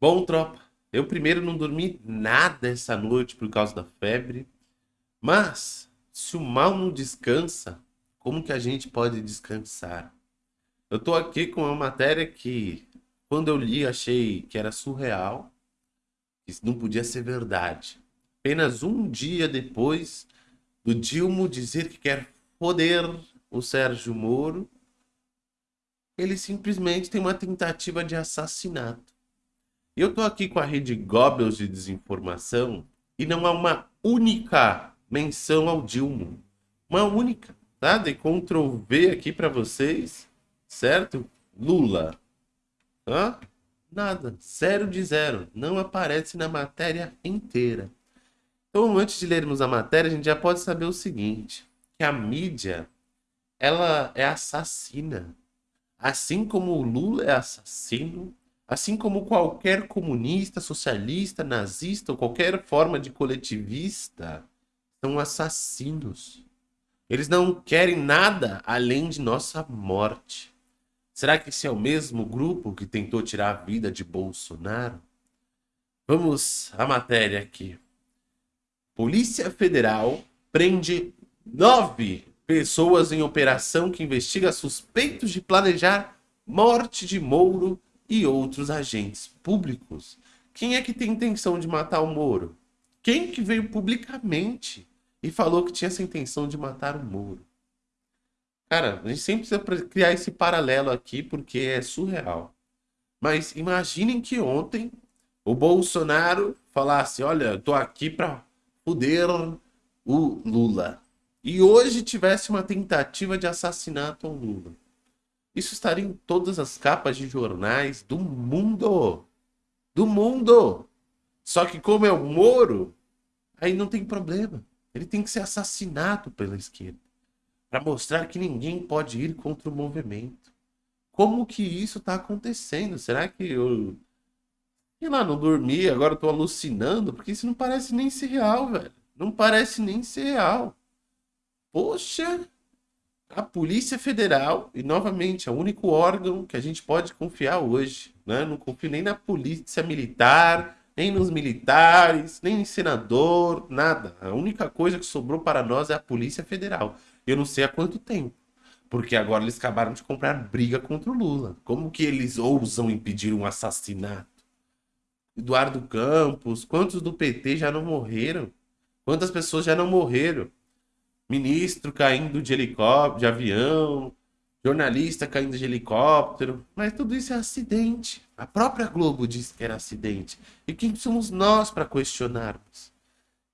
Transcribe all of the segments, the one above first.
Bom, tropa, eu primeiro não dormi nada essa noite por causa da febre, mas se o mal não descansa, como que a gente pode descansar? Eu tô aqui com uma matéria que, quando eu li, achei que era surreal, isso não podia ser verdade. Apenas um dia depois do Dilma dizer que quer foder o Sérgio Moro, ele simplesmente tem uma tentativa de assassinato. Eu tô aqui com a rede Goebbels de desinformação e não há uma única menção ao Dilma. Uma única, tá? De Ctrl V aqui para vocês, certo? Lula. Hã? Nada. Zero de zero. Não aparece na matéria inteira. Então, antes de lermos a matéria, a gente já pode saber o seguinte. Que a mídia, ela é assassina. Assim como o Lula é assassino, Assim como qualquer comunista, socialista, nazista ou qualquer forma de coletivista, são assassinos. Eles não querem nada além de nossa morte. Será que esse é o mesmo grupo que tentou tirar a vida de Bolsonaro? Vamos à matéria aqui. Polícia Federal prende nove pessoas em operação que investiga suspeitos de planejar morte de Mouro e outros agentes públicos. Quem é que tem intenção de matar o Moro? Quem que veio publicamente e falou que tinha essa intenção de matar o Moro? Cara, a gente sempre precisa criar esse paralelo aqui porque é surreal. Mas imaginem que ontem o Bolsonaro falasse, olha, eu tô aqui para foder o Lula. E hoje tivesse uma tentativa de assassinato ao Lula. Isso estaria em todas as capas de jornais do mundo. Do mundo. Só que como é o Moro, aí não tem problema. Ele tem que ser assassinado pela esquerda. Para mostrar que ninguém pode ir contra o movimento. Como que isso está acontecendo? Será que eu... Sei lá, não dormi, agora estou alucinando? Porque isso não parece nem ser real, velho. Não parece nem ser real. Poxa, a Polícia Federal, e novamente, é o único órgão que a gente pode confiar hoje. Né? Não confio nem na Polícia Militar, nem nos militares, nem em senador, nada. A única coisa que sobrou para nós é a Polícia Federal. Eu não sei há quanto tempo. Porque agora eles acabaram de comprar briga contra o Lula. Como que eles ousam impedir um assassinato? Eduardo Campos, quantos do PT já não morreram? Quantas pessoas já não morreram? Ministro caindo de helicóptero, de avião, jornalista caindo de helicóptero, mas tudo isso é acidente. A própria Globo disse que era acidente. E quem somos nós para questionarmos?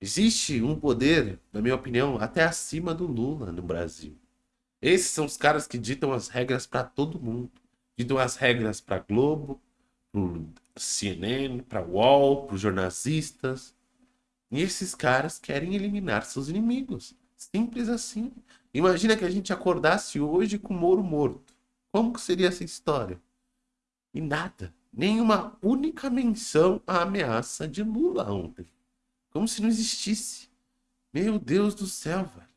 Existe um poder, na minha opinião, até acima do Lula no Brasil. Esses são os caras que ditam as regras para todo mundo. Ditam as regras para Globo, para CNN, para UOL, para os jornalistas. E esses caras querem eliminar seus inimigos. Simples assim. Imagina que a gente acordasse hoje com o Moro morto. Como que seria essa história? E nada. Nenhuma única menção à ameaça de Lula ontem. Como se não existisse. Meu Deus do céu, velho.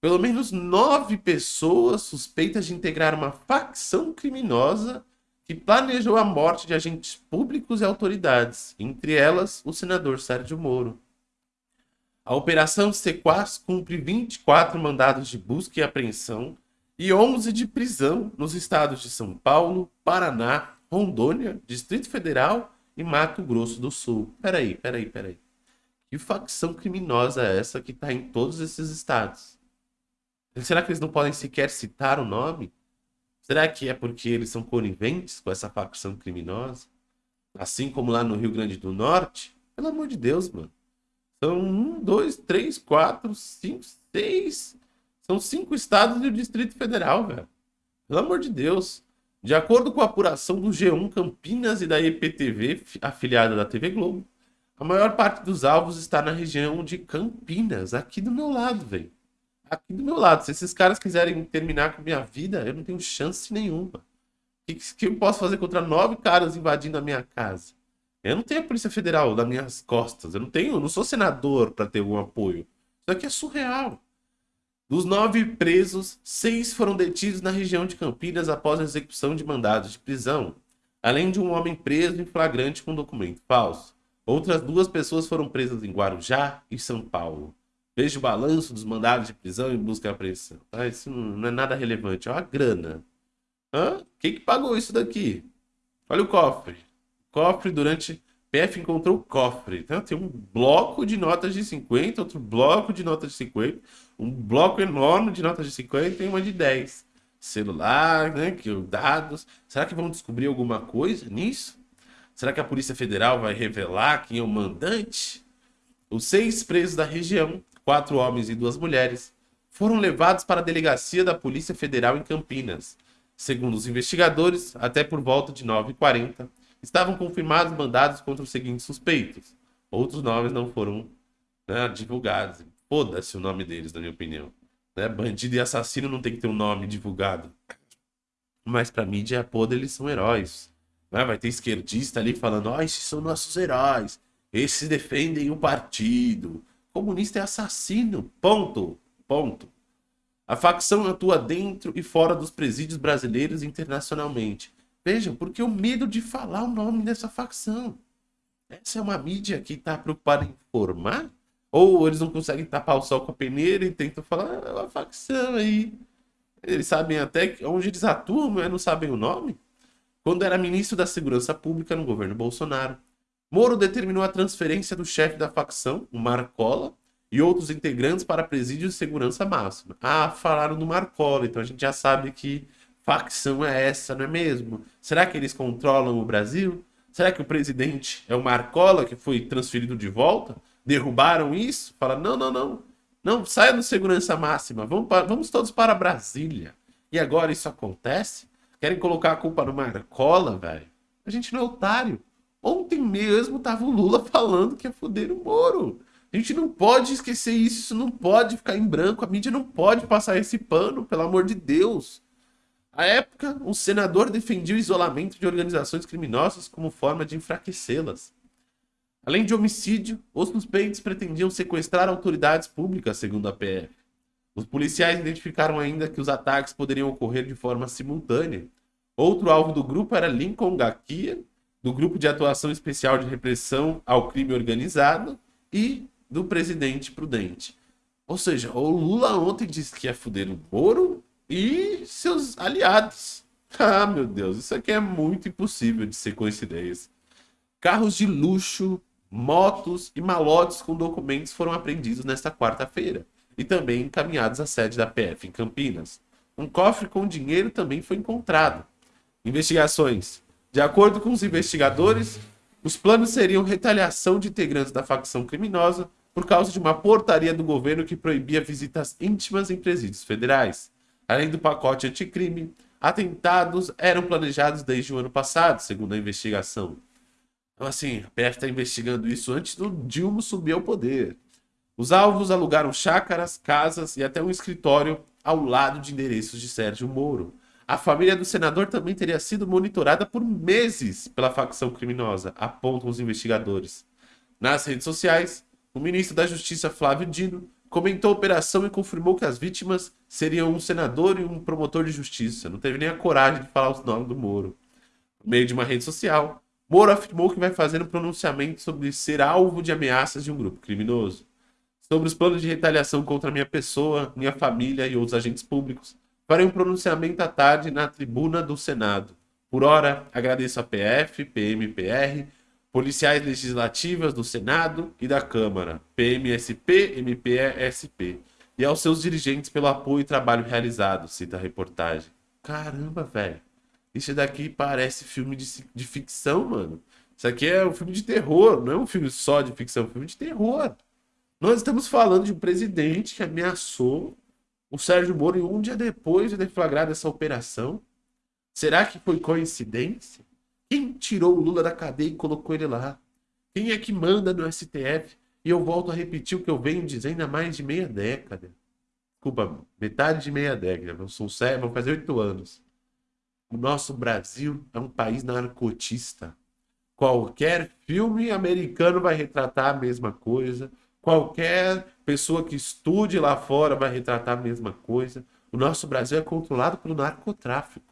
Pelo menos nove pessoas suspeitas de integrar uma facção criminosa que planejou a morte de agentes públicos e autoridades, entre elas o senador Sérgio Moro. A Operação Sequaz cumpre 24 mandados de busca e apreensão e 11 de prisão nos estados de São Paulo, Paraná, Rondônia, Distrito Federal e Mato Grosso do Sul. Peraí, peraí, peraí. Que facção criminosa é essa que está em todos esses estados? Será que eles não podem sequer citar o nome? Será que é porque eles são coniventes com essa facção criminosa? Assim como lá no Rio Grande do Norte? Pelo amor de Deus, mano. São um, dois, três, quatro, cinco, seis. São cinco estados e o Distrito Federal, velho. Pelo amor de Deus. De acordo com a apuração do G1 Campinas e da EPTV, afiliada da TV Globo, a maior parte dos alvos está na região de Campinas, aqui do meu lado, velho. Aqui do meu lado. Se esses caras quiserem terminar com a minha vida, eu não tenho chance nenhuma. O que, que eu posso fazer contra nove caras invadindo a minha casa? Eu não tenho a Polícia Federal nas minhas costas. Eu não tenho, não sou senador para ter algum apoio. Isso aqui é surreal. Dos nove presos, seis foram detidos na região de Campinas após a execução de mandados de prisão. além de um homem preso em flagrante com documento falso. Outras duas pessoas foram presas em Guarujá e São Paulo. Veja o balanço dos mandados de prisão e busca e apreensão. Ah, isso não é nada relevante. Olha a grana. Hã? Quem que pagou isso daqui? Olha o cofre. Cofre durante... PF encontrou o cofre. Então, tem um bloco de notas de 50, outro bloco de notas de 50, um bloco enorme de notas de 50 e uma de 10. Celular, né? Que dados. Será que vão descobrir alguma coisa nisso? Será que a Polícia Federal vai revelar quem é o mandante? Os seis presos da região, quatro homens e duas mulheres, foram levados para a delegacia da Polícia Federal em Campinas. Segundo os investigadores, até por volta de 9h40, estavam confirmados mandados contra os seguintes suspeitos. Outros nomes não foram né, divulgados. Foda-se o nome deles, na minha opinião. Né? Bandido e assassino não tem que ter um nome divulgado. Mas para mídia podre eles são heróis. Né? Vai ter esquerdista ali falando, oh, esses são nossos heróis. Esses defendem o partido. Comunista é assassino. Ponto. Ponto. A facção atua dentro e fora dos presídios brasileiros internacionalmente. Vejam, porque o medo de falar o nome dessa facção. Essa é uma mídia que está preocupada em informar? Ou eles não conseguem tapar o sol com a peneira e tentam falar, ah, é uma facção aí. Eles sabem até onde eles atuam, mas não sabem o nome? Quando era ministro da Segurança Pública no governo Bolsonaro, Moro determinou a transferência do chefe da facção, o Marcola, e outros integrantes para presídio de segurança máxima. Ah, falaram do Marcola, então a gente já sabe que facção é essa, não é mesmo? Será que eles controlam o Brasil? Será que o presidente é o Marcola que foi transferido de volta? Derrubaram isso? Fala, não, não, não. Não, saia do segurança máxima, vamos, vamos todos para Brasília. E agora isso acontece? Querem colocar a culpa no Marcola, velho? A gente não é otário. Ontem mesmo tava o Lula falando que ia foder o Moro. A gente não pode esquecer isso, isso não pode ficar em branco, a mídia não pode passar esse pano, pelo amor de Deus. À época, um senador defendia o isolamento de organizações criminosas como forma de enfraquecê-las. Além de homicídio, os suspeitos pretendiam sequestrar autoridades públicas, segundo a PF. Os policiais identificaram ainda que os ataques poderiam ocorrer de forma simultânea. Outro alvo do grupo era Lincoln Gakia, do Grupo de Atuação Especial de Repressão ao Crime Organizado e do Presidente Prudente. Ou seja, o Lula ontem disse que ia fuder o Moro e seus aliados. Ah, meu Deus, isso aqui é muito impossível de ser coincidência. Carros de luxo, motos e malotes com documentos foram apreendidos nesta quarta-feira e também encaminhados à sede da PF em Campinas. Um cofre com dinheiro também foi encontrado. Investigações. De acordo com os investigadores, os planos seriam retaliação de integrantes da facção criminosa por causa de uma portaria do governo que proibia visitas íntimas em presídios federais. Além do pacote anticrime, atentados eram planejados desde o ano passado, segundo a investigação. Então, assim, a PF está investigando isso antes do Dilma subir ao poder. Os alvos alugaram chácaras, casas e até um escritório ao lado de endereços de Sérgio Moro. A família do senador também teria sido monitorada por meses pela facção criminosa, apontam os investigadores. Nas redes sociais, o ministro da Justiça Flávio Dino comentou a operação e confirmou que as vítimas seriam um senador e um promotor de justiça. Não teve nem a coragem de falar os nomes do Moro. No meio de uma rede social, Moro afirmou que vai fazer um pronunciamento sobre ser alvo de ameaças de um grupo criminoso sobre os planos de retaliação contra minha pessoa, minha família e outros agentes públicos. Farei um pronunciamento à tarde na tribuna do Senado. Por hora, agradeço a PF, PMPR, policiais legislativas do Senado e da Câmara, PMSP, MPSP, e aos seus dirigentes pelo apoio e trabalho realizado, cita a reportagem. Caramba, velho. Isso daqui parece filme de, de ficção, mano. Isso aqui é um filme de terror, não é um filme só de ficção, é um filme de terror. Nós estamos falando de um presidente que ameaçou o Sérgio Moro e um dia depois de deflagrar essa operação. Será que foi coincidência? Quem tirou o Lula da cadeia e colocou ele lá? Quem é que manda no STF? E eu volto a repetir o que eu venho dizendo há mais de meia década. Desculpa, metade de meia década. Eu sou sério, vou fazer oito anos. O nosso Brasil é um país narcotista. Qualquer filme americano vai retratar a mesma coisa. Qualquer pessoa que estude lá fora vai retratar a mesma coisa. O nosso Brasil é controlado pelo narcotráfico.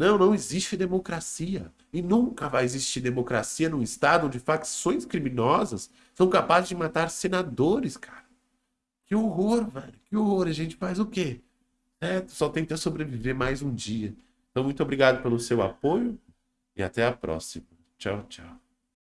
Não, não existe democracia. E nunca vai existir democracia num estado onde facções criminosas são capazes de matar senadores, cara. Que horror, velho. Que horror. A gente faz o quê? É, só tenta sobreviver mais um dia. Então, muito obrigado pelo seu apoio e até a próxima. Tchau, tchau.